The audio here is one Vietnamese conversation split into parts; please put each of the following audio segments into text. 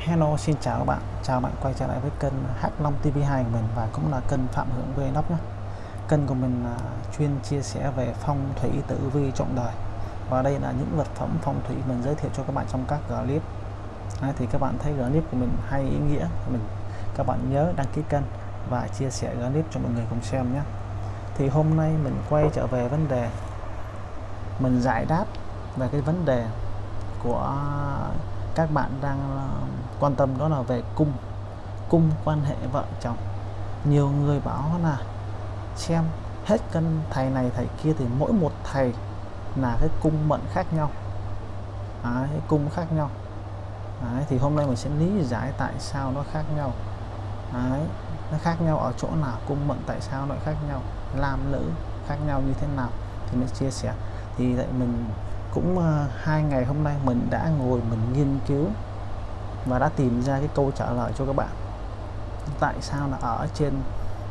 Hello xin chào các bạn. Chào bạn quay trở lại với kênh H5 TV2 của mình và cũng là kênh Phạm Hưởng Vlog nhé. Kênh của mình là chuyên chia sẻ về phong thủy tử vi trọng đời. Và đây là những vật phẩm phong thủy mình giới thiệu cho các bạn trong các clip Đấy, thì các bạn thấy clip của mình hay ý nghĩa. Mình các bạn nhớ đăng ký kênh và chia sẻ clip cho mọi người cùng xem nhé. Thì hôm nay mình quay trở về vấn đề mình giải đáp về cái vấn đề của các bạn đang quan tâm đó là về cung. Cung quan hệ vợ chồng. Nhiều người bảo là xem hết cân thầy này thầy kia thì mỗi một thầy là cái cung mệnh khác nhau. Đấy, cái cung khác nhau. Đấy, thì hôm nay mình sẽ lý giải tại sao nó khác nhau. Đấy, nó khác nhau ở chỗ nào cung mệnh tại sao nó khác nhau nam nữ khác nhau như thế nào thì mình chia sẻ. Thì vậy mình cũng uh, hai ngày hôm nay mình đã ngồi mình nghiên cứu và đã tìm ra cái câu trả lời cho các bạn. Tại sao là ở trên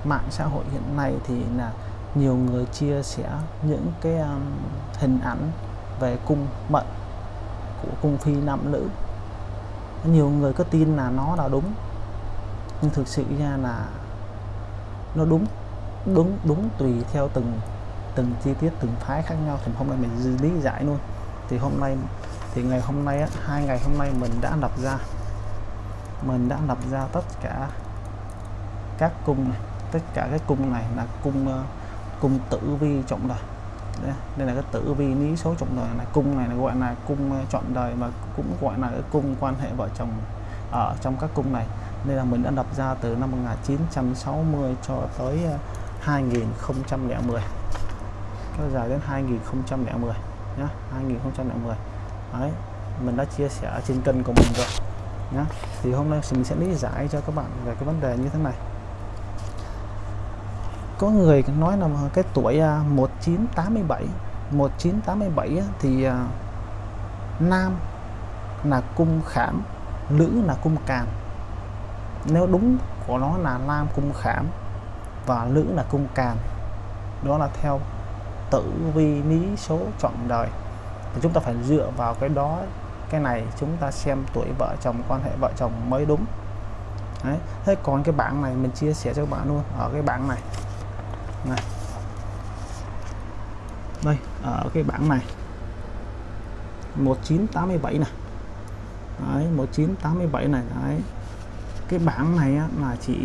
mạng xã hội hiện nay thì là nhiều người chia sẻ những cái um, hình ảnh về cung mệnh của cung phi nam nữ? Nhiều người có tin là nó là đúng. Nhưng thực sự ra là nó đúng đúng đúng tùy theo từng từng chi tiết từng phái khác nhau. Thì hôm nay mình lý giải luôn. Thì hôm nay thì ngày hôm nay á, hai ngày hôm nay mình đã lập ra mình đã lập ra tất cả các cung này. Tất cả cái cung này là cung uh, cung tử vi trọng đời. Đây, đây là cái tử vi lý số trọng đời này. Cung này là gọi là cung uh, chọn đời mà cũng gọi là cái cung quan hệ vợ chồng ở trong các cung này. Nên là mình đã lập ra từ năm 1960 cho tới ờ, uh, 2010 kéo dài đến 2010 nhá 2010 đấy mình đã chia sẻ trên kênh của mình rồi nhá. Thì hôm nay mình sẽ lý giải cho các bạn về cái vấn đề như thế này. Có người nói là cái tuổi à, 1987 1987 thì à, nam là cung khảm, nữ là cung càn. Nếu đúng của nó là nam cung khảm và nữ là cung càn, đó là theo tử vi lý số chọn đời. Thì chúng ta phải dựa vào cái đó cái này chúng ta xem tuổi vợ chồng quan hệ vợ chồng mới đúng. Đấy. thế còn cái bảng này mình chia sẻ cho các bạn luôn. Ở cái bảng này. Này. Đây ở cái bảng này. 1987 này. Đấy 1987 này đấy. Cái bảng này á, là chỉ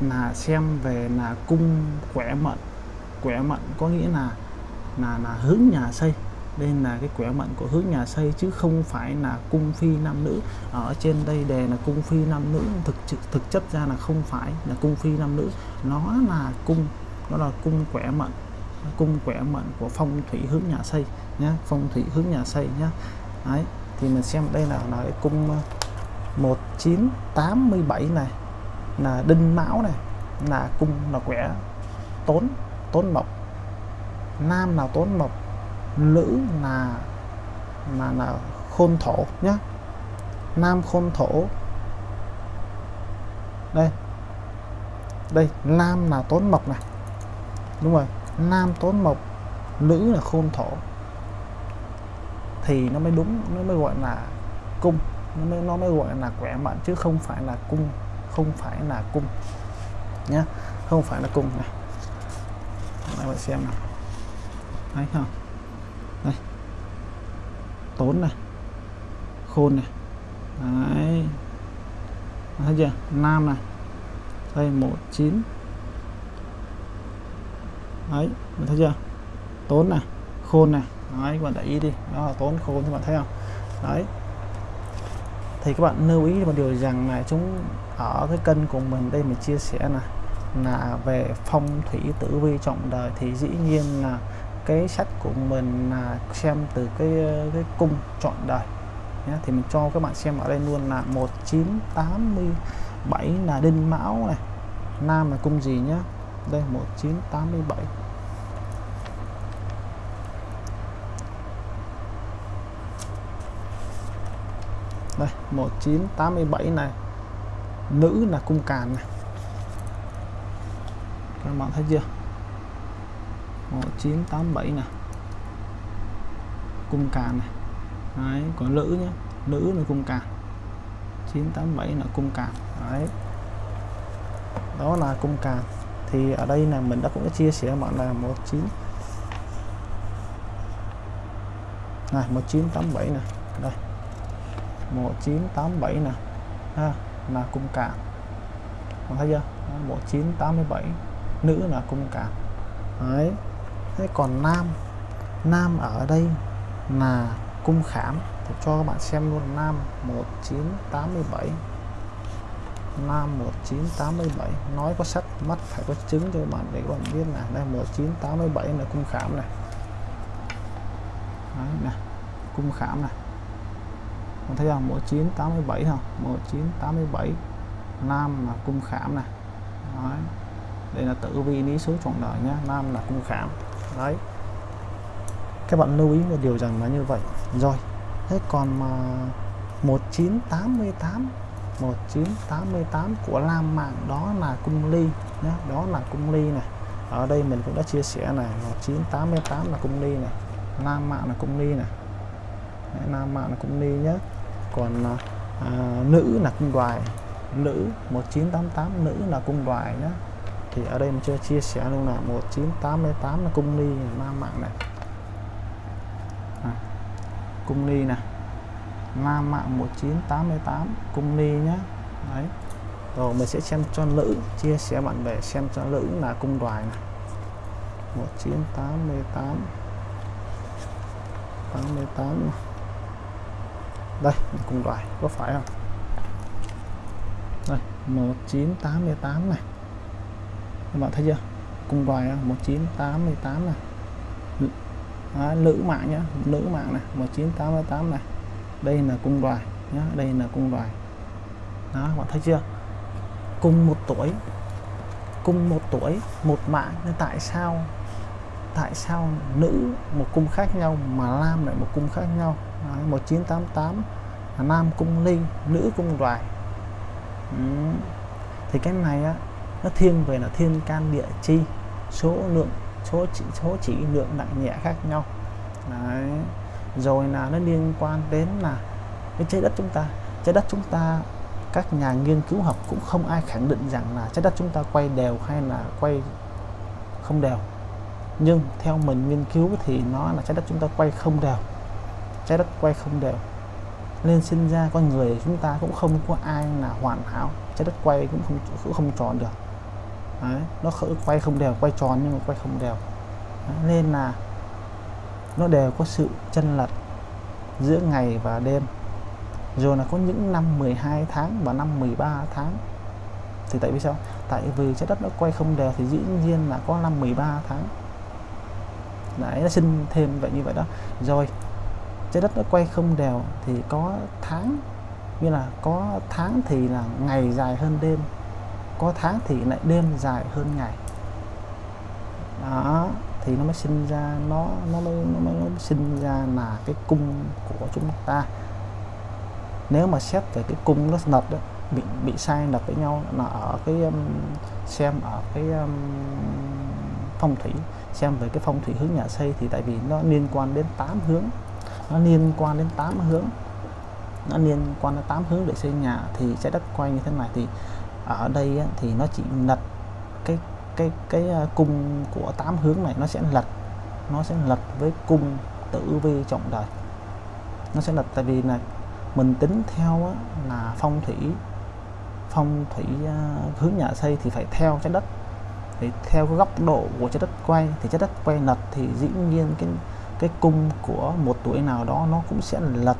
là xem về là cung khỏe mận. Khỏe mận có nghĩa là là là hướng nhà xây đây là cái quẻ mệnh của hướng nhà xây chứ không phải là cung phi nam nữ. Ở trên đây đề là cung phi nam nữ, thực thực chất ra là không phải là cung phi nam nữ. Nó là cung, nó là cung quẻ mệnh cung quẻ mệnh của phong thủy hướng nhà xây nhé phong thủy hướng nhà xây nhé đấy, thì mình xem đây là là cái cung ờ, 1987 này, là đinh mão này, là cung, là quẻ tốn tốn mộc. Nam nào tốn mộc nữ là là là khôn thổ nhá. Nam khôn thổ. Đây. Đây, nam là tốn mộc này. Đúng rồi, nam tốn mộc, nữ là khôn thổ. Thì nó mới đúng, nó mới gọi là cung. Nó mới nó mới gọi là khỏe mạnh chứ không phải là cung, không phải là cung nhá. Không phải là cung này. Các bạn xem nào. Thấy không? Tốn này, khôn này. Đấy. Thấy chưa? Nam này. Đây, một, chín. Đấy, mình thấy chưa? Tốn này, khôn này. Đấy, các bạn để ý đi. Đó là tốn, khôn các bạn thấy không? Đấy. Thì các bạn lưu ý một điều rằng là chúng ở cái kênh của mình đây mình chia sẻ là là về phong thủy tử vi trọng đời thì dĩ nhiên là cái sách của mình là xem từ cái ờ, cái cung chọn đời nhé thì mình cho các bạn xem ở đây luôn là 1987 là đinh mão này. Nam là cung gì nhá? Đây 1987 đây 1987 này. Nữ là cung càn này. Các bạn thấy chưa? 1987 này cung càn này. Đấy, có nữ nhé nữ là cung càn. 987 là cung càn. Đấy. Đó là cung càn. Thì ở đây là mình đã cũng đã chia sẻ bạn là 19 này 1987 này đây. 1987 này ha là cung càn. Còn thấy chưa? 1987 nữ là cung càn. Đấy thế còn nam nam ở đây là cung khảm tôi cho các bạn xem luôn nam 1987 Nam 1987 nói có sắc mắt phải có chứng cho các bạn để các bạn biết là đây 1987 là cung khảm này. Đấy, này cung khảm này. Bạn thấy không? 1987 không 1987 Nam là cung khảm này. Đấy. đây là tử vi lý số trọn đời nhé Nam là cung khảm đấy. Các bạn lưu ý một điều rằng là như vậy. Rồi thế còn mà 1988 1988 của Lam Mạng. Đó là cung ly nhé đó là cung ly này. Ở đây mình cũng đã chia sẻ này 1988 là cung ly này Lam Mạng là cung ly này. Đấy, Nam Mạng là cung ly nhé. Còn à, à nữ là cung đoài nữ 1988 nữ là cung đoài nhé thì ở đây mình chưa chia sẻ luôn là 1988 là cung ly Nam Mạng này. À, cung ly này Nam mạng 1988 cung ni nhé đấy. Rồi mình sẽ xem cho nữ chia sẻ bạn bè xem cho nữ là cung đoài này. 1988 88 đây cung đoài có phải không? Đây 1988 này các bạn thấy chưa? Cung đoài 1988 này. Đó, nữ mạng nhá nữ mạng này 1988 này. Đây là cung đoài nhá đây là cung đoài đó bạn thấy chưa? Cùng một tuổi cùng một tuổi một mạng. Nên tại sao tại sao nữ một cung khác nhau mà nam lại một cung khác nhau? Đó, 1988 là nam cung ly nữ cung đoài ừ. thì cái này á nó thiên về là thiên can địa chi, số lượng, số chỉ số chỉ lượng nặng nhẹ khác nhau. Đấy. Rồi là nó liên quan đến là cái trái đất chúng ta. Trái đất chúng ta, các nhà nghiên cứu học cũng không ai khẳng định rằng là trái đất chúng ta quay đều hay là quay không đều. Nhưng theo mình nghiên cứu thì nó là trái đất chúng ta quay không đều. Trái đất quay không đều. Nên sinh ra con người chúng ta cũng không có ai là hoàn hảo. Trái đất quay cũng không cũng không tròn được. Đấy, nó quay không đều quay tròn nhưng mà quay không đều. Đấy, nên là nó đều có sự chân lật giữa ngày và đêm. Rồi là có những năm 12 tháng và năm 13 tháng. Thì tại vì sao? Tại vì trái đất nó quay không đều thì dĩ nhiên là có năm 13 tháng. Đấy nó sinh thêm vậy như vậy đó. Rồi trái đất nó quay không đều thì có tháng. Như là có tháng thì là ngày dài hơn đêm có tháng thì lại đêm dài hơn ngày. Đó thì nó mới sinh ra nó nó mới nó mới, nó mới sinh ra là cái cung của chúng ta. Nếu mà xét về cái cung nó lật đó bị bị sai lật với nhau là ở cái um, xem ở cái um, phong thủy xem về cái phong thủy hướng nhà xây thì tại vì nó liên quan đến 8 hướng. Nó liên quan đến 8 hướng. Nó liên quan đến 8 hướng để xây nhà thì trái đất quay như thế này thì ở đây á, thì nó chỉ lật cái cái cái à, cung của tám hướng này nó sẽ lật nó sẽ lật với cung tử vi trọng đời. Nó sẽ lật tại vì là mình tính theo á, là phong thủy phong thủy uh, hướng nhà xây thì phải theo trái đất. Thì theo cái góc độ của trái đất quay thì trái đất quay lật thì dĩ nhiên cái cái cung của một tuổi nào đó nó cũng sẽ lật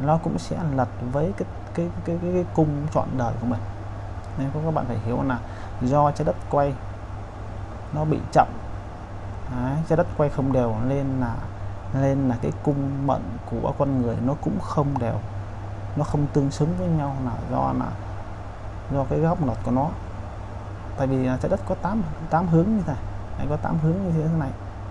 nó cũng sẽ lật với cái cái cái cái, cái cung chọn đời của mình nên các bạn phải hiểu là do trái đất quay nó bị chậm. Đấy, trái đất quay không đều nên là nên là cái cung mệnh của con người nó cũng không đều. Nó không tương xứng với nhau là do là do cái góc lệch của nó. Tại vì trái đất có 8 tám hướng như thế này. Có 8 hướng như thế này.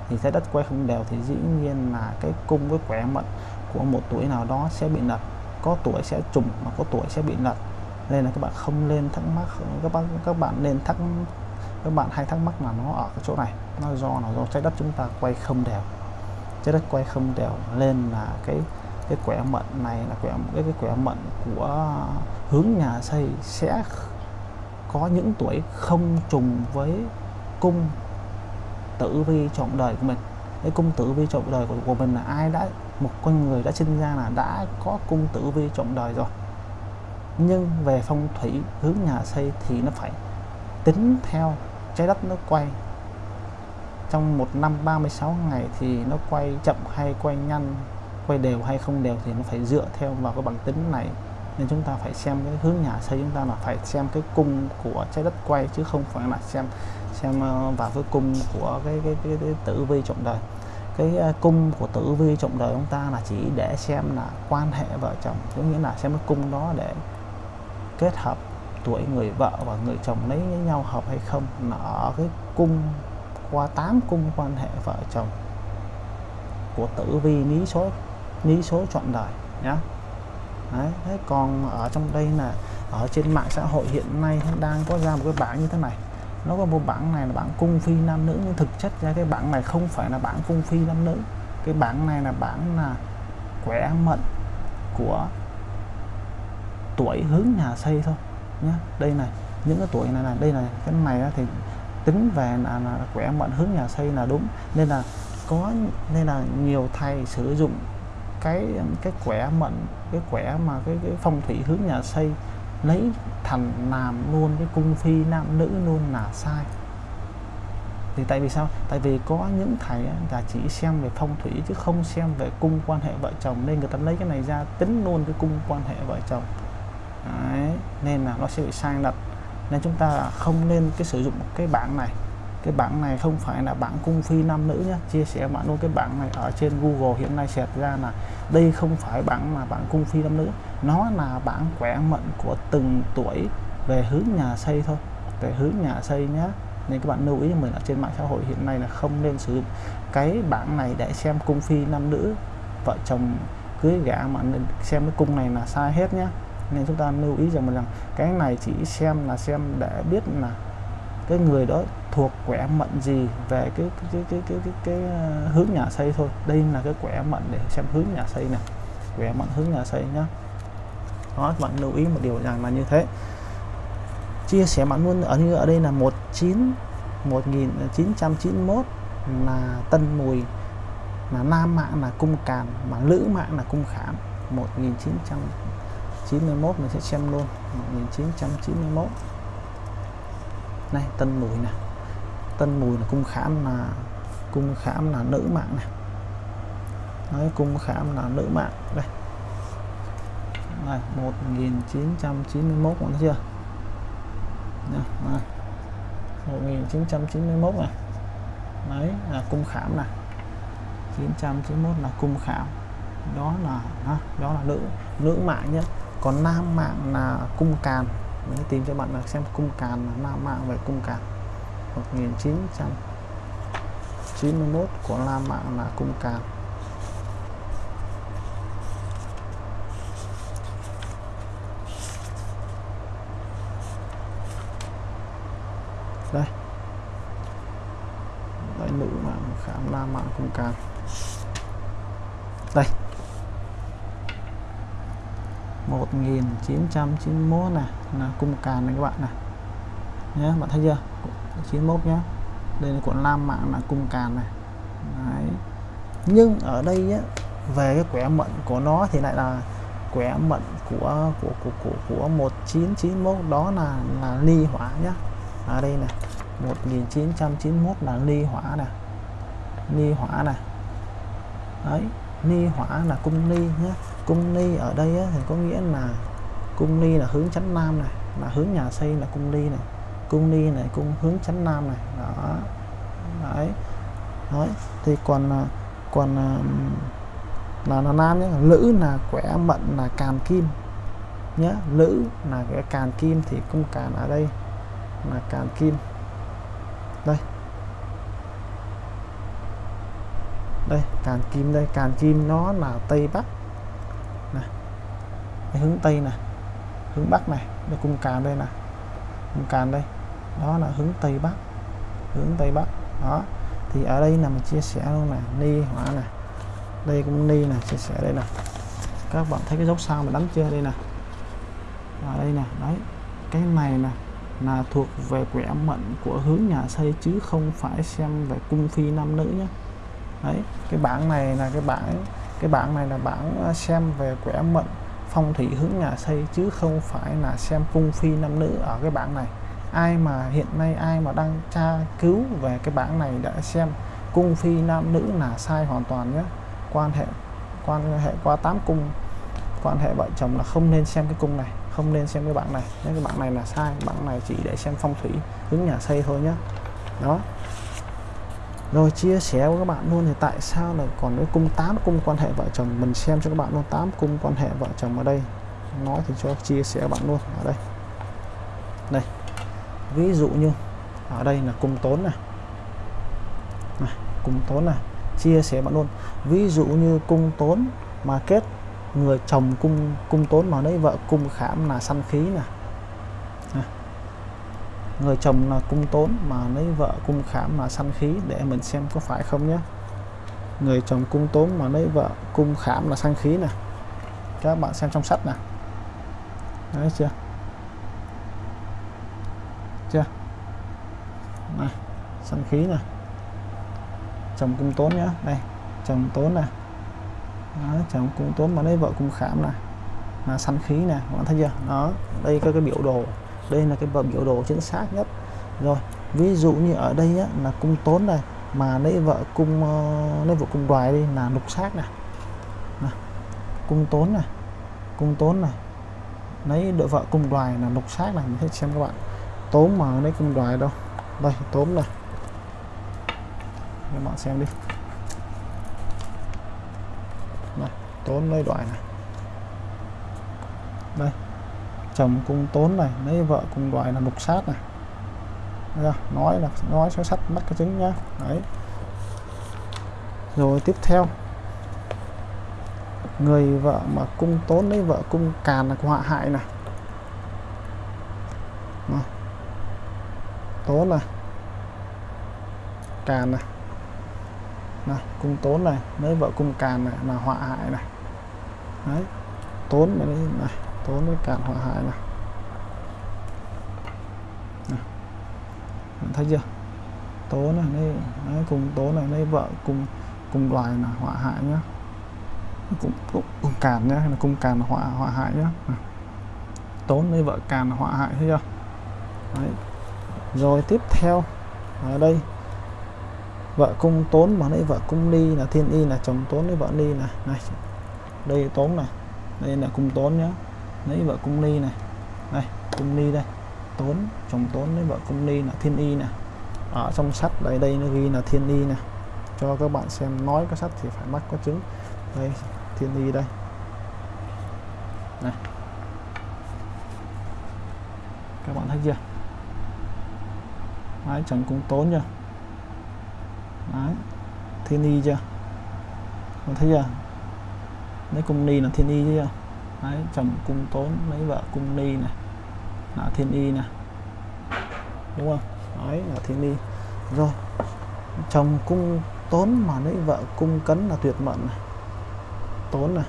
Thì trái đất quay không đều thì dĩ nhiên là cái cung với quẻ mệnh của một tuổi nào đó sẽ bị lật. Có tuổi sẽ trùng mà có tuổi sẽ bị lật nên là các bạn không nên thắc mắc các bạn các bạn nên thắc các bạn hay thắc mắc là nó ở cái chỗ này nó do là do trái đất chúng ta quay không đều. Trái đất quay không đều lên là cái cái quẻ mệnh này là quẻ cái cái quẻ mệnh của hướng nhà xây sẽ có những tuổi không trùng với cung tử vi trọn đời của mình. Cái cung tử vi trọn đời của, của mình là ai đã một con người đã sinh ra là đã có cung tử vi trọn đời rồi nhưng về phong thủy hướng nhà xây thì nó phải tính theo trái đất nó quay. Trong một năm 36 ngày thì nó quay chậm hay quay nhanh quay đều hay không đều thì nó phải dựa theo vào cái bằng tính này. Nên chúng ta phải xem cái hướng nhà xây chúng ta là phải xem cái cung của trái đất quay chứ không phải là xem xem ờ, vào cái cung của cái cái, cái, cái tử vi trọng đời. Cái ờ, cung của tử vi trọng đời chúng ta là chỉ để xem là quan hệ vợ chồng có nghĩa là xem cái cung đó để kết hợp tuổi người vợ và người chồng lấy với nhau hợp hay không là ở cái cung qua 8 cung quan hệ vợ chồng của tử vi lý số lý số chọn đời nhá. Đấy, thế còn ở trong đây là ở trên mạng xã hội hiện nay đang có ra một cái bảng như thế này. Nó có một bảng này là bảng cung phi nam nữ nhưng thực chất ra cái bảng này không phải là bảng cung phi nam nữ. Cái bảng này là bảng là quẻ mệnh của tuổi hướng nhà xây thôi nhé đây này những cái tuổi này là đây này cái này thì tính về là, là quẻ mệnh hướng nhà xây là đúng. Nên là có nên là nhiều thầy sử dụng cái cái quẻ mệnh cái quẻ mà cái cái phong thủy hướng nhà xây lấy thành làm luôn cái cung phi nam nữ luôn là sai. Thì tại vì sao? Tại vì có những thầy là chỉ xem về phong thủy chứ không xem về cung quan hệ vợ chồng nên người ta lấy cái này ra tính luôn cái cung quan hệ vợ chồng. Đấy, nên là nó sẽ bị sai lệch nên chúng ta không nên cái sử dụng cái bảng này. Cái bảng này không phải là bảng cung phi nam nữ nhé chia sẻ bạn luôn cái bảng này ở trên Google hiện nay xẹt ra là đây không phải bảng mà bảng cung phi nam nữ. Nó là bảng quẻ mệnh của từng tuổi về hướng nhà xây thôi về hướng nhà xây nhé nên các bạn lưu ý mình ở trên mạng xã hội hiện nay là không nên sử dụng cái bảng này để xem cung phi nam nữ vợ chồng cưới gả mà nên xem cái cung này là sai hết nhé nên chúng ta lưu ý rằng rằng cái này chỉ xem là xem để biết là cái người đó thuộc quẻ mệnh gì về cái cái cái cái cái, cái, cái ờ, hướng nhà xây thôi. Đây là cái quẻ mệnh để xem hướng nhà xây này. Quẻ mệnh hướng nhà xây nhá. Đó bạn lưu ý một điều rằng là như thế. Chia sẻ bạn luôn ở như ở đây là 19 1991 ờ, là tân mùi là nam mạng là cung càn mà nữ mạng là cung khảm 1991 mình sẽ xem luôn. 1991 này tân mùi nè. Tân mùi là cung khảm là cung khảm là nữ mạng này nói cung khảm là nữ mạng. Đây. Này 1991 còn thấy chưa? Này, 1991 này. Đấy là cung khảm này 991 là cung khảm. Đó là đó là nữ nữ mạng nhé còn nam mạng là cung càn. Mình tìm cho bạn là xem cung càn là nam mạng về cung càn. 1991 của nam mạng là cung càn. Đây. Đây nữ mạng khám nam mạng cung càn đây 1991 này. Là cung càn này các bạn này. Nhé bạn thấy chưa? 91 nhé đây là cuộn lam mạng là cung càn này. Đấy. nhưng ở đây á, về cái quẻ mệnh của nó thì lại là quẻ mệnh của của của của, của 1991 đó là là ly hỏa nhá. Ở đây này 1991 là ly hỏa này ly hỏa này đấy ly hỏa là cung ly nhé cung ly ở đây á, thì có nghĩa là cung ly là hướng chánh nam này là hướng nhà xây là cung ly này cung ly này cung hướng chánh nam này đó. Đấy. Đấy thì còn à, còn à, là là nam nhé nữ là quẻ mận là càn kim nhé nữ là cái càn kim thì cung càn ở đây là càn kim. Đây. Đây càn kim đây càn kim nó là tây bắc hướng tây này, hướng bắc này đây cung càn đây nè. Cung càn đây, đó là hướng tây bắc, hướng tây bắc, đó. Thì ở đây là mình chia sẻ luôn nè, ni, hỏa này đây cũng ni này chia sẻ đây nè. các bạn thấy cái dấu sao mà đánh chưa? Đây nè. Ở đây nè, đấy. Cái này nè, là thuộc về quẻ mệnh của hướng nhà xây chứ không phải xem về cung phi nam nữ nhé đấy, cái bảng này là cái bảng cái bảng này là bảng à, xem về quẻ mệnh phong thủy hướng nhà xây chứ không phải là xem cung phi nam nữ ở cái bảng này. Ai mà hiện nay ai mà đang tra cứu về cái bảng này đã xem cung phi nam nữ là sai hoàn toàn nhé. Quan hệ quan hệ qua tám cung, quan hệ vợ chồng là không nên xem cái cung này, không nên xem cái bảng này. Những cái bảng này là sai, bảng này chỉ để xem phong thủy hướng nhà xây thôi nhé. Đó rồi chia sẻ với các bạn luôn thì tại sao là còn cái cung 8 cung quan hệ vợ chồng. Mình xem cho các bạn luôn 8 cung quan hệ vợ chồng ở đây. Nói thì cho chia sẻ các bạn luôn. Ở đây. Đây. Ví dụ như ở đây là cung tốn này, này cung tốn này. Chia sẻ bạn luôn. Ví dụ như cung tốn mà kết người chồng cung cung tốn mà đấy vợ cung khảm là săn khí nè người chồng là cung tốn mà lấy vợ cung khảm là săn khí để mình xem có phải không nhé. Người chồng cung tốn mà lấy vợ cung khảm là săn khí nè. Các bạn xem trong sách nè. Đấy chưa? Chưa? Này săn khí nè. Chồng cung tốn nhá. Đây chồng tốn nè. Đó, chồng cung tốn mà lấy vợ cung khảm nè. Là săn khí nè các bạn thấy chưa? Đó đây có cái biểu đồ đây là cái biểu đồ chính xác nhất. Rồi ví dụ như ở đây á, là cung tốn này mà lấy vợ cung ờ, lấy vợ cung đoài đi là lục sát này. Nè. cung tốn này cung tốn này lấy đội vợ cung đoài là lục sát này mình thấy xem các bạn. Tốn mà lấy cung đoài đâu? Đây tốn này. Các bạn xem đi. Này, tốn lấy đoài này. Đây chồng cung tốn này lấy vợ cung đoài là lục sát này. Đấy, nói là nói số sắt bắt cái trứng nhá. Đấy. Rồi tiếp theo. Người vợ mà cung tốn lấy vợ cung càn là họa hại này. Tốn này. Càn này. Này cung tốn này lấy vợ cung càn này là họa hại này. Đấy. Tốn này, này tốn với càn hỏa hại này. Thấy chưa? Tố này đây đấy, cùng tố này đây vợ cùng cùng loài là họa hại nhá. Cũng cũng cùng càn nhá hay là cùng càn là họa họa hại nhá. Tốn đây vợ càn là họa hại thấy chưa? Đấy. rồi tiếp theo ở đây. Vợ cung tốn mà đây vợ cung ly là thiên y là chồng tốn với vợ ly này. Này đây tốn này. Đây là cung tốn nhá lấy vợ cung ly này. Đây, cung ly đây. Tốn, chồng tốn lấy vợ cung ly là thiên y nè. Ở trong sách đây đây nó ghi là thiên y nè. Cho các bạn xem nói có sách thì phải mắc có chứng. Đây, thiên y đây. Này. Các bạn thấy chưa? Đấy, chồng cung tốn chưa? Đấy, thiên y chưa? Bạn thấy chưa? Lấy cung ni là thiên y chưa? Đấy chồng cung tốn lấy vợ cung ni này là thiên y này. Đúng không? Đấy là thiên y. Rồi chồng cung tốn mà lấy vợ cung cấn là tuyệt mệnh này. Tốn này,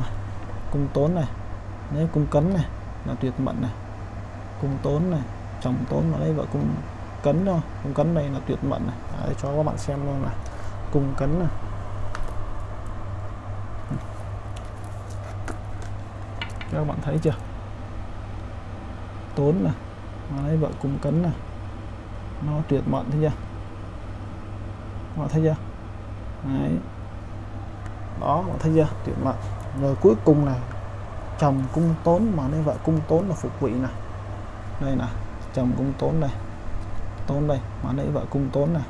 này. cung tốn này lấy cung cấn này là tuyệt mệnh này. Cung tốn này chồng tốn mà lấy vợ cung cấn thôi cung cấn đây là tuyệt mệnh này. Đấy, cho các bạn xem luôn này. Cung cấn này. Các bạn thấy chưa? Tốn này. Mà lấy vợ cung cấn này. Nó tuyệt mận thấy chưa? Các bạn thấy chưa? Đấy. Đó bạn thấy chưa? Tuyệt mận. Rồi cuối cùng này, chồng cung tốn mà lấy vợ cung tốn là phục vị này. Đây nè, chồng cung tốn này tốn đây, mà lấy vợ cung tốn này.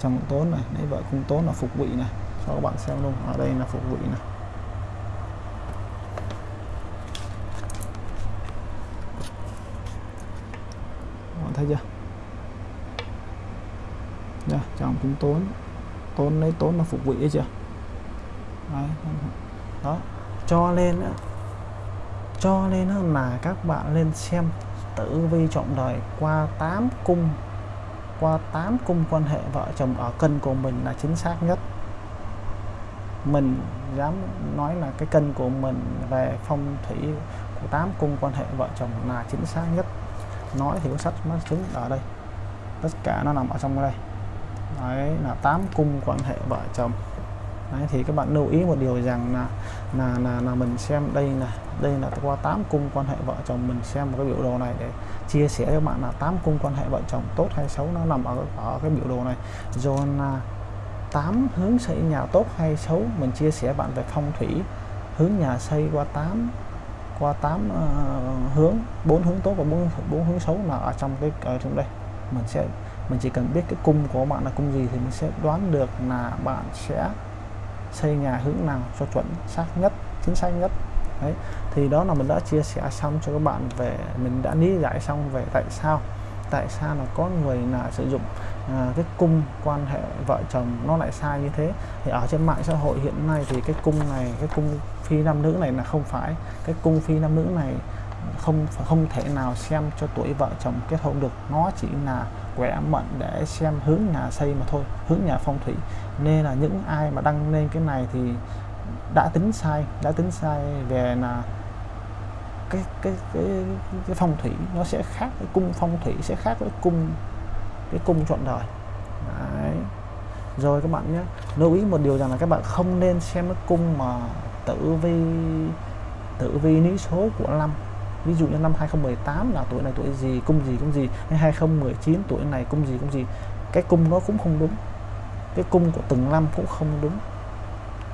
Chồng tốn này, lấy vợ cung tốn là phục vị này. Cho các bạn xem luôn. Ở đây là phục vị này. Thấy chưa? Nha chồng cũng tốn. Tốn lấy tốn là phục vụ ấy chưa? Đấy. đó, cho lên cho lên là các bạn lên xem tử vi trọng đời qua 8 cung, qua 8 cung quan hệ vợ chồng ở cân của mình là chính xác nhất. Mình dám nói là cái cân của mình về phong thủy của tám cung quan hệ vợ chồng là chính xác nhất nói thì có sách nó chứng ở đây. Tất cả nó nằm ở trong đây. Đấy là tám cung quan hệ vợ chồng. Đấy, thì các bạn lưu ý một điều rằng là là là, là mình xem đây là đây là qua tám cung quan hệ vợ chồng mình xem một cái biểu đồ này để chia sẻ cho bạn là tám cung quan hệ vợ chồng tốt hay xấu nó nằm ở ở cái biểu đồ này. Rồi là tám hướng xây nhà tốt hay xấu mình chia sẻ bạn về phong thủy hướng nhà xây qua 8 qua 8 uh, ờ, hướng bốn hướng tốt và bốn bốn hướng xấu là ở trong cái ở trong đây. Mình sẽ mình chỉ cần biết cái cung của bạn là cung gì thì mình sẽ đoán được là bạn sẽ xây nhà hướng nào cho chuẩn xác nhất chính xác nhất. Đấy thì đó là mình đã chia sẻ xong cho các bạn về mình đã lý giải xong về tại sao tại sao là có người là sử dụng à, cái cung quan hệ vợ chồng nó lại sai như thế. Thì ở trên mạng xã hội hiện nay thì cái cung này cái cung phi nam nữ này là không phải. Cái cung phi nam nữ này không không thể nào xem cho tuổi vợ chồng kết hôn được. Nó chỉ là quẻ mệnh để xem hướng nhà xây mà thôi, hướng nhà phong thủy. Nên là những ai mà đăng lên cái này thì đã tính sai, đã tính sai về là cái cái cái cái phong thủy. Nó sẽ khác cái cung phong thủy, sẽ khác với cung, cái cung chọn đời. Đấy. rồi các bạn nhé, lưu ý một điều rằng là các bạn không nên xem cái cung mà tử vi tử vi lý số của năm. Ví dụ như năm 2018 là tuổi này tuổi gì, cung gì cung gì, hay 2019 tuổi này cung gì cung gì, cái cung nó cũng không đúng. Cái cung của từng năm cũng không đúng.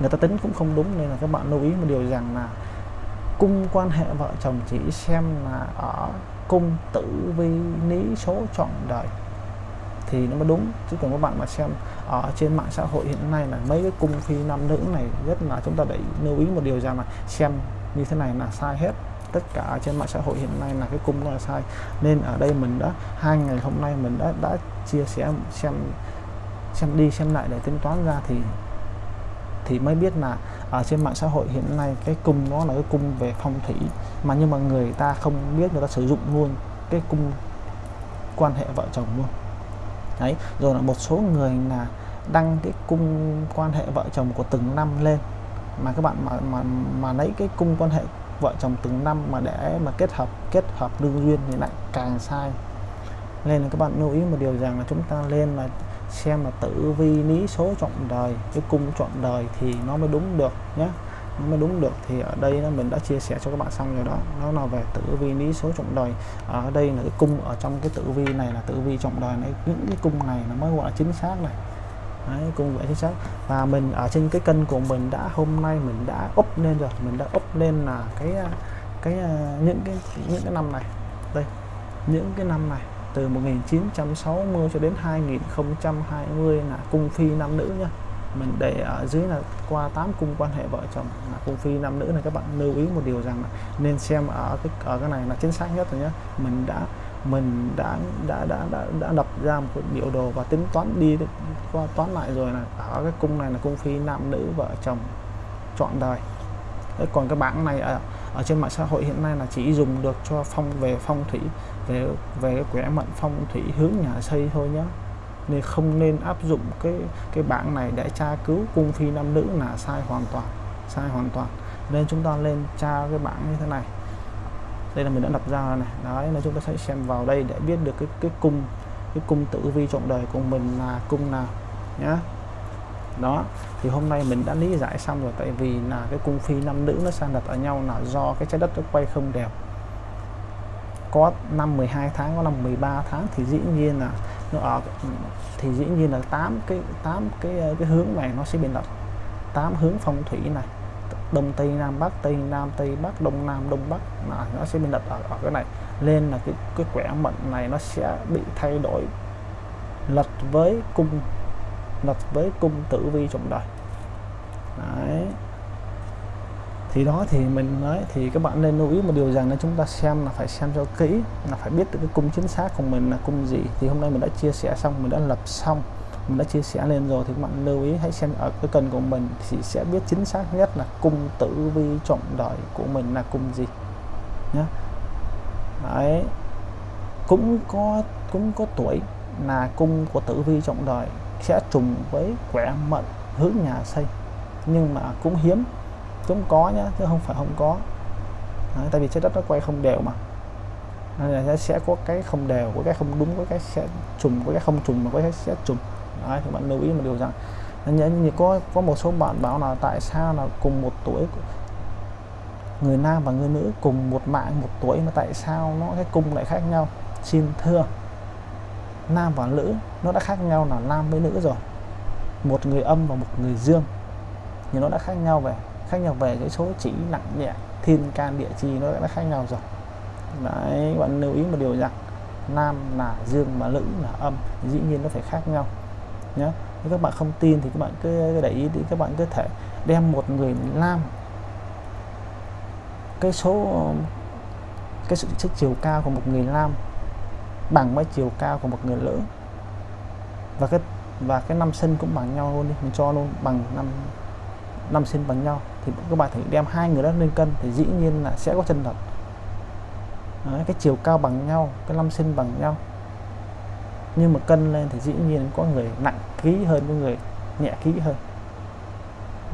Người ta tính cũng không đúng nên là các bạn lưu ý một điều rằng là cung quan hệ vợ chồng chỉ xem là ở cung tử vi lý số chọn đời thì nó mới đúng. Chứ còn các bạn mà xem ở trên mạng xã hội hiện nay là mấy cái cung phi nam nữ này rất là chúng ta để lưu ý một điều rằng là xem như thế này là sai hết. Tất cả trên mạng xã hội hiện nay là cái cung là sai. Nên ở đây mình đã, hai ngày hôm nay mình đã đã chia sẻ, xem xem đi xem lại để tính toán ra thì thì mới biết là ở trên mạng xã hội hiện nay cái cung nó là cái cung về phong thủy. Mà nhưng mà người ta không biết người ta sử dụng luôn cái cung quan hệ vợ chồng luôn đấy, rồi là một số người là đăng cái cung quan hệ vợ chồng của từng năm lên. Mà các bạn mà mà mà lấy cái cung quan hệ vợ chồng từng năm mà để mà kết hợp kết hợp đương duyên thì lại càng sai. Nên là các bạn lưu ý một điều rằng là chúng ta lên là xem là tử vi lý số chọn đời cái cung chọn đời thì nó mới đúng được nhé nó mới đúng được. Thì ở đây nó mình đã chia sẻ cho các bạn xong rồi đó. Nó là về tử vi lý số trọng đời. Ở đây là cái cung ở trong cái tử vi này là tử vi trọng đời này. Những cái cung này nó mới gọi là chính xác này. Đấy, cung vẽ chính xác. Và mình ở trên cái kênh của mình đã hôm nay mình đã up lên rồi. Mình đã up lên là cái cái những cái những cái năm này. Đây những cái năm này. Từ 1960 cho đến 2020 là cung phi nam nữ nhá mình để ở dưới là qua 8 cung quan hệ vợ chồng là cung phi nam nữ này các bạn lưu ý một điều rằng là nên xem ở cái ở cái này là chính xác nhất rồi nhé mình đã mình đã đã đã đã, đã đập ra một biểu đồ và tính toán đi qua toán lại rồi là ở cái cung này là cung phi nam nữ vợ chồng chọn đời. Đấy, còn cái bảng này ở, ở trên mạng xã hội hiện nay là chỉ dùng được cho phong về phong thủy về về cái quẻ mệnh phong thủy hướng nhà xây thôi nhé nên không nên áp dụng cái cái bảng này để tra cứu cung phi nam nữ là sai hoàn toàn, sai hoàn toàn. Nên chúng ta lên tra cái bảng như thế này. Đây là mình đã lập ra này. Đấy là chúng ta sẽ xem vào đây để biết được cái cái cung cái cung tử vi trọng đời của mình là cung nào, nhá. Đó, thì hôm nay mình đã lý giải xong rồi, tại vì là cái cung phi nam nữ nó sang đặt ở nhau là do cái trái đất nó quay không đều. Có năm 12 tháng, có năm 13 tháng thì dĩ nhiên là nó ở ừ. thì dĩ nhiên là tám cái tám cái ờ, cái hướng này nó sẽ bị động 8 hướng phong thủy này đông tây nam bắc tây nam tây bắc đông nam đông bắc là nó sẽ bị lật ở, ở cái này. Nên là cái cái quẻ mệnh này nó sẽ bị thay đổi lật với cung lật với cung tử vi trong đời. Đấy thì đó thì mình nói, thì các bạn nên lưu ý một điều rằng là chúng ta xem là phải xem cho kỹ, là phải biết được cái cung chính xác của mình là cung gì. Thì hôm nay mình đã chia sẻ xong, mình đã lập xong, mình đã chia sẻ lên rồi thì các bạn lưu ý, hãy xem ở cái cần của mình thì sẽ biết chính xác nhất là cung tử vi trọng đời của mình là cung gì nhé đấy. Cũng có cũng có tuổi là cung của tử vi trọng đời sẽ trùng với quẻ mệnh hướng nhà xây. Nhưng mà cũng hiếm cũng có nhá chứ không phải không có. Đấy, tại vì trái đất nó quay không đều mà. Nên là sẽ có cái không đều có cái không đúng có cái sẽ trùng có cái không trùng mà có cái sẽ trùng. Đấy, thì bạn lưu ý một điều rằng nhớ như có có một số bạn bảo là tại sao là cùng một tuổi người nam và người nữ cùng một mạng một tuổi mà tại sao nó cái cung lại khác nhau? Xin thưa nam và nữ nó đã khác nhau là nam với nữ rồi. Một người âm và một người dương thì nó đã khác nhau về khác nhau về cái số chỉ nặng nhẹ, thiên can địa chi nó đã khác nhau rồi. Đấy, bạn lưu ý một điều rằng nam là dương mà nữ là âm, dĩ nhiên nó phải khác nhau nhé nếu các bạn không tin thì các bạn cứ để ý thì các bạn có thể đem một người nam cái số, cái sự sức chiều cao của một người nam bằng với chiều cao của một người nữ và cái và cái năm sinh cũng bằng nhau luôn đi, mình cho luôn bằng năm năm sinh bằng nhau thì các bạn thử đem hai người đó lên cân thì dĩ nhiên là sẽ có chân thật. Đấy, cái chiều cao bằng nhau cái năm sinh bằng nhau. Nhưng mà cân lên thì dĩ nhiên có người nặng ký hơn có người nhẹ ký hơn.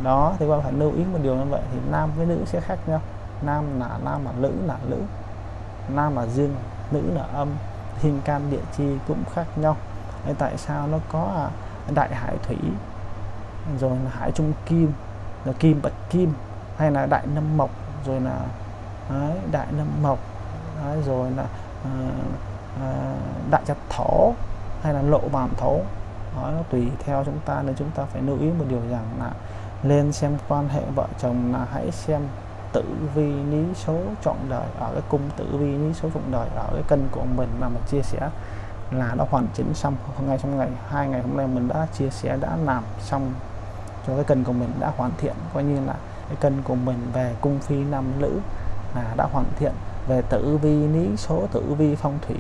Đó thì các bạn phải lưu ý một điều như vậy thì nam với nữ sẽ khác nhau. Nam là nam mà nữ là nữ nam là dương nữ là âm. Thiên can địa chi cũng khác nhau. Đấy, tại sao nó có à, đại hải thủy rồi là hải trung kim? Là kim bạch kim hay là đại nâm mộc rồi là đấy, đại nâm mộc đấy, rồi là à, à, đại chặt thổ hay là lộ bản thổ. Đó, nó tùy theo chúng ta nên chúng ta phải lưu ý một điều rằng là lên xem quan hệ vợ chồng là hãy xem tử vi lý số chọn đời ở cái cung tử vi lý số chọn đời ở cái cân của mình mà mình chia sẻ là đã hoàn chỉnh xong. Ngay trong ngày hai ngày hôm nay mình đã chia sẻ đã làm xong cho cái cân của mình đã hoàn thiện coi như là cái cân của mình về cung phi nam nữ là đã hoàn thiện về tử vi lý số tử vi phong thủy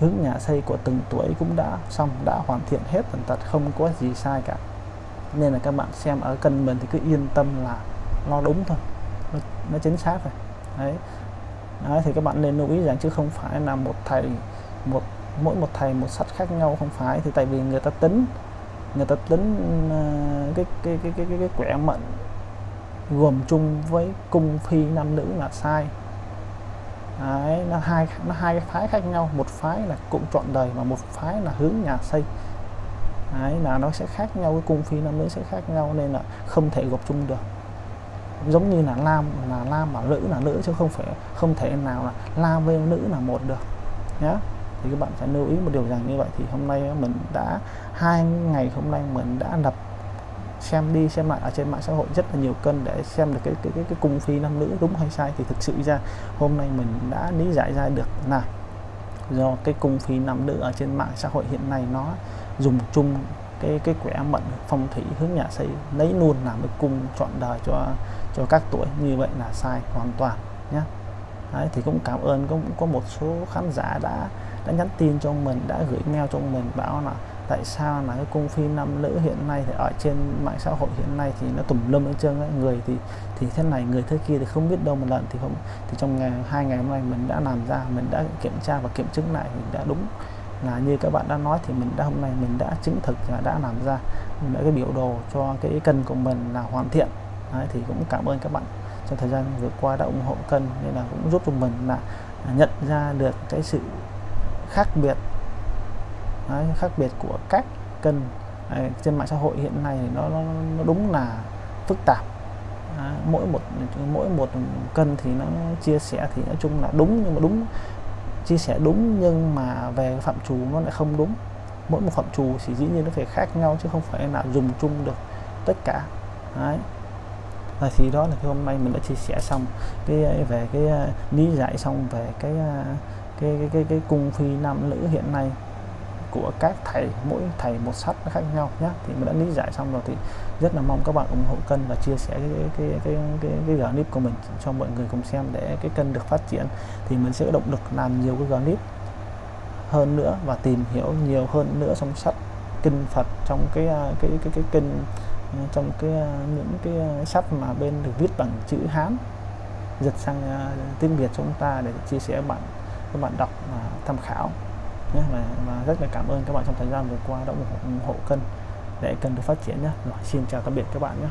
hướng nhà xây của từng tuổi cũng đã xong đã hoàn thiện hết tần tật không có gì sai cả nên là các bạn xem ở cân mình thì cứ yên tâm là lo đúng thôi nó, nó chính xác rồi đấy. đấy thì các bạn nên lưu ý rằng chứ không phải là một thầy một mỗi một thầy một sách khác nhau không phải thì tại vì người ta tính người ta tính ờ, cái, cái, cái cái cái cái quẻ mệnh gồm chung với cung phi nam nữ là sai. Đấy, nó hai nó hai cái phái khác nhau. Một phái là cũng chọn đời và một phái là hướng nhà xây. Đấy, là nó sẽ khác nhau cái cung phi nam nữ sẽ khác nhau nên là không thể gộp chung được. Giống như là nam là nam và nữ là nữ chứ không phải không thể nào là nam với nữ là một được. Nhé thì các bạn phải lưu ý một điều rằng như vậy thì hôm nay mình đã hai ngày hôm nay mình đã lập xem đi xem lại ở trên mạng xã hội rất là nhiều cân để xem được cái cái cái, cái cung phi nam nữ đúng hay sai. Thì thực sự ra hôm nay mình đã lý giải ra được là do cái cung phi nam nữ ở trên mạng xã hội hiện nay nó dùng chung cái cái quẻ mận phong thủy hướng nhà xây lấy luôn làm cái cung chọn đời cho cho các tuổi. Như vậy là sai hoàn toàn nhé Đấy, thì cũng cảm ơn cũng có một số khán giả đã đã nhắn tin cho mình đã gửi mail cho mình bảo là tại sao là cái cung phi nam nữ hiện nay thì ở trên mạng xã hội hiện nay thì nó tùm lum hết trơn ấy. người thì thì thế này người thế kia thì không biết đâu một lần thì không thì trong ngày hai ngày hôm nay mình đã làm ra mình đã kiểm tra và kiểm chứng lại mình đã đúng là như các bạn đã nói thì mình đã hôm nay mình đã chứng thực và đã làm ra mình đã cái biểu đồ cho cái cân của mình là hoàn thiện Đấy, thì cũng cảm ơn các bạn trong thời gian vừa qua đã ủng hộ cân nên là cũng giúp cho mình là nhận ra được cái sự khác biệt. Đấy, khác biệt của các cân Đấy, à, trên mạng xã hội hiện nay thì nó, nó, nó đúng là phức tạp. Đấy, mỗi một mỗi một cân thì nó chia sẻ thì nói chung là đúng nhưng mà đúng chia sẻ đúng nhưng mà về phạm trù nó lại không đúng. Mỗi một phạm trù thì dĩ nhiên nó phải khác nhau chứ không phải là dùng chung được tất cả. Đấy và thì đó là cái hôm nay mình đã chia sẻ xong cái ờ, về cái ờ, lý giải xong về cái ờ, cái cái cái, cái cung phi nam nữ hiện nay của các thầy mỗi thầy một sách khác nhau nhé thì mình đã lý giải xong rồi thì rất là mong các bạn ủng hộ kênh và chia sẻ cái cái cái cái, cái, cái clip của mình cho mọi người cùng xem để cái kênh được phát triển. Thì mình sẽ có động lực làm nhiều cái clip hơn nữa và tìm hiểu nhiều hơn nữa trong sách kinh Phật trong cái cái cái cái kênh trong cái à, những cái à, sách mà bên được viết bằng chữ Hán dịch sang à, tiếng Việt cho chúng ta để chia sẻ bạn các bạn đọc và tham khảo. Nhé và, và rất là cảm ơn các bạn trong thời gian vừa qua đã ủng hộ, ủng hộ kênh để kênh được phát triển nhé rồi xin chào tạm biệt các bạn nhé